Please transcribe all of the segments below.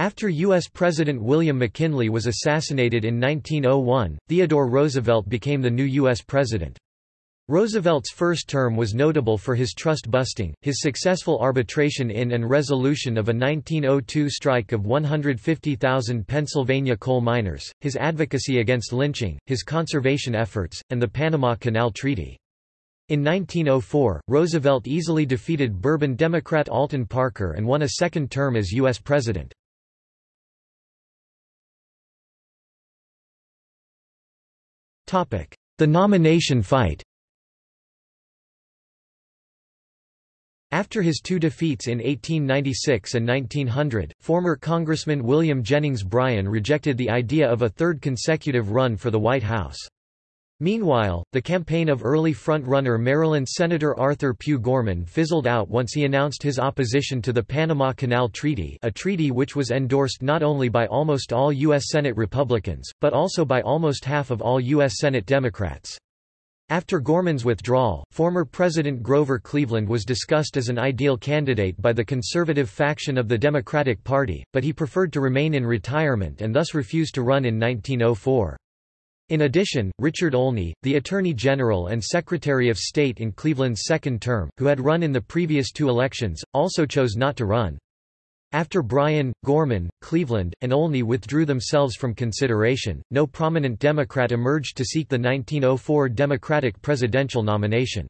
After U.S. President William McKinley was assassinated in 1901, Theodore Roosevelt became the new U.S. president. Roosevelt's first term was notable for his trust-busting, his successful arbitration in and resolution of a 1902 strike of 150,000 Pennsylvania coal miners, his advocacy against lynching, his conservation efforts, and the Panama Canal Treaty. In 1904, Roosevelt easily defeated Bourbon Democrat Alton Parker and won a second term as U.S. President. The nomination fight After his two defeats in 1896 and 1900, former Congressman William Jennings Bryan rejected the idea of a third consecutive run for the White House. Meanwhile, the campaign of early front-runner Maryland Senator Arthur Pugh Gorman fizzled out once he announced his opposition to the Panama Canal Treaty a treaty which was endorsed not only by almost all U.S. Senate Republicans, but also by almost half of all U.S. Senate Democrats. After Gorman's withdrawal, former President Grover Cleveland was discussed as an ideal candidate by the conservative faction of the Democratic Party, but he preferred to remain in retirement and thus refused to run in 1904. In addition, Richard Olney, the Attorney General and Secretary of State in Cleveland's second term, who had run in the previous two elections, also chose not to run. After Bryan, Gorman, Cleveland, and Olney withdrew themselves from consideration, no prominent Democrat emerged to seek the 1904 Democratic presidential nomination.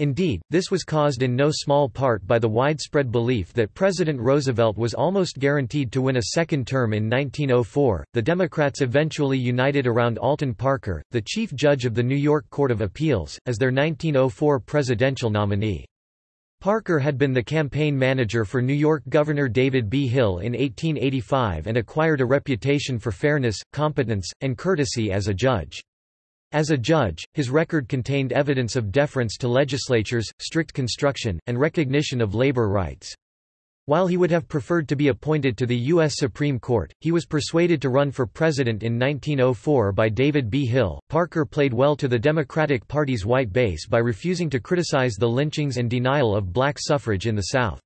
Indeed, this was caused in no small part by the widespread belief that President Roosevelt was almost guaranteed to win a second term in 1904. The Democrats eventually united around Alton Parker, the chief judge of the New York Court of Appeals, as their 1904 presidential nominee. Parker had been the campaign manager for New York Governor David B. Hill in 1885 and acquired a reputation for fairness, competence, and courtesy as a judge. As a judge, his record contained evidence of deference to legislatures, strict construction, and recognition of labor rights. While he would have preferred to be appointed to the U.S. Supreme Court, he was persuaded to run for president in 1904 by David B. Hill. Parker played well to the Democratic Party's white base by refusing to criticize the lynchings and denial of black suffrage in the South.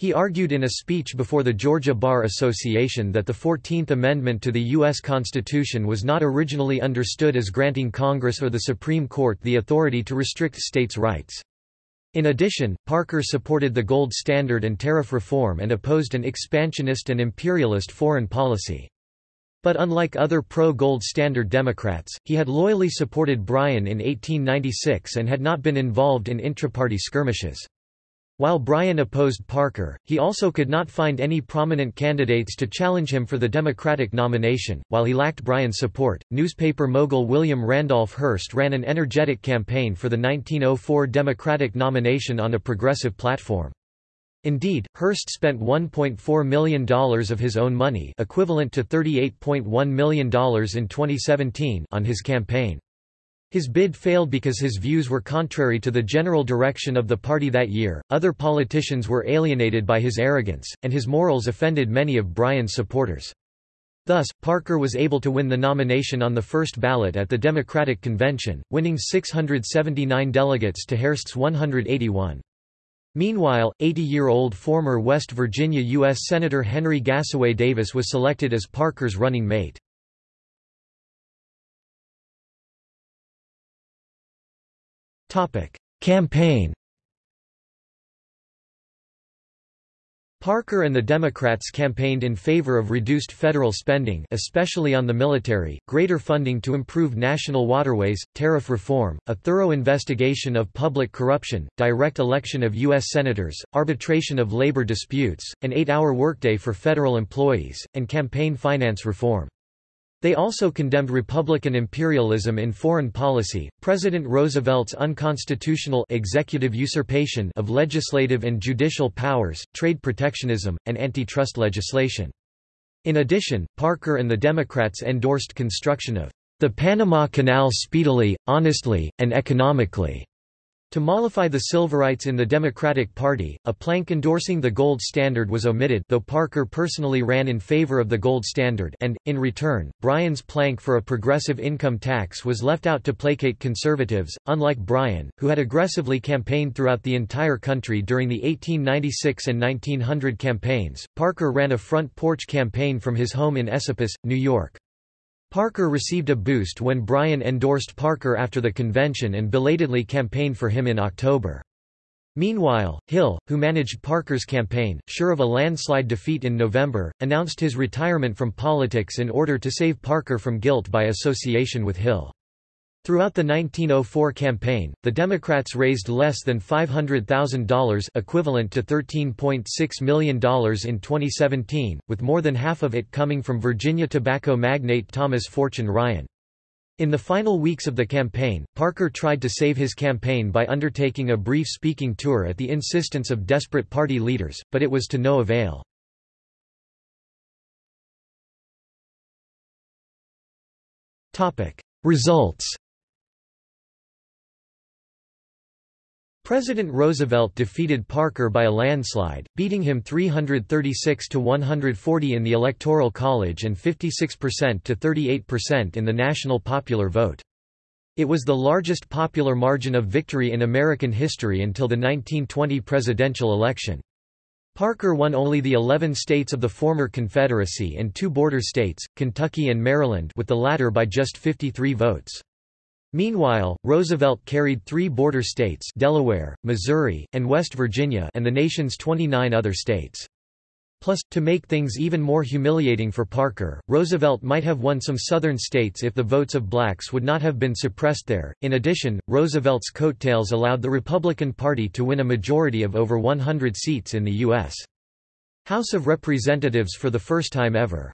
He argued in a speech before the Georgia Bar Association that the Fourteenth Amendment to the U.S. Constitution was not originally understood as granting Congress or the Supreme Court the authority to restrict states' rights. In addition, Parker supported the gold standard and tariff reform and opposed an expansionist and imperialist foreign policy. But unlike other pro-gold standard Democrats, he had loyally supported Bryan in 1896 and had not been involved in intraparty skirmishes. While Bryan opposed Parker, he also could not find any prominent candidates to challenge him for the Democratic nomination. While he lacked Bryan's support, newspaper mogul William Randolph Hearst ran an energetic campaign for the 1904 Democratic nomination on a progressive platform. Indeed, Hearst spent $1.4 million of his own money equivalent to $38.1 million in 2017 on his campaign. His bid failed because his views were contrary to the general direction of the party that year, other politicians were alienated by his arrogance, and his morals offended many of Bryan's supporters. Thus, Parker was able to win the nomination on the first ballot at the Democratic Convention, winning 679 delegates to Hearst's 181. Meanwhile, 80-year-old former West Virginia U.S. Senator Henry Gassaway Davis was selected as Parker's running mate. Campaign Parker and the Democrats campaigned in favor of reduced federal spending especially on the military, greater funding to improve national waterways, tariff reform, a thorough investigation of public corruption, direct election of U.S. senators, arbitration of labor disputes, an eight-hour workday for federal employees, and campaign finance reform. They also condemned Republican imperialism in foreign policy, President Roosevelt's unconstitutional executive usurpation of legislative and judicial powers, trade protectionism, and antitrust legislation. In addition, Parker and the Democrats endorsed construction of the Panama Canal speedily, honestly, and economically. To mollify the Silverites in the Democratic Party, a plank endorsing the gold standard was omitted though Parker personally ran in favor of the gold standard and, in return, Bryan's plank for a progressive income tax was left out to placate conservatives. Unlike Bryan, who had aggressively campaigned throughout the entire country during the 1896 and 1900 campaigns, Parker ran a front porch campaign from his home in Esopus, New York. Parker received a boost when Bryan endorsed Parker after the convention and belatedly campaigned for him in October. Meanwhile, Hill, who managed Parker's campaign, sure of a landslide defeat in November, announced his retirement from politics in order to save Parker from guilt by association with Hill. Throughout the 1904 campaign, the Democrats raised less than $500,000 equivalent to $13.6 million in 2017, with more than half of it coming from Virginia tobacco magnate Thomas Fortune Ryan. In the final weeks of the campaign, Parker tried to save his campaign by undertaking a brief speaking tour at the insistence of desperate party leaders, but it was to no avail. Results President Roosevelt defeated Parker by a landslide, beating him 336 to 140 in the Electoral College and 56% to 38% in the national popular vote. It was the largest popular margin of victory in American history until the 1920 presidential election. Parker won only the 11 states of the former Confederacy and two border states, Kentucky and Maryland with the latter by just 53 votes. Meanwhile, Roosevelt carried three border states Delaware, Missouri, and West Virginia and the nation's 29 other states. Plus, to make things even more humiliating for Parker, Roosevelt might have won some southern states if the votes of blacks would not have been suppressed there. In addition, Roosevelt's coattails allowed the Republican Party to win a majority of over 100 seats in the U.S. House of Representatives for the first time ever.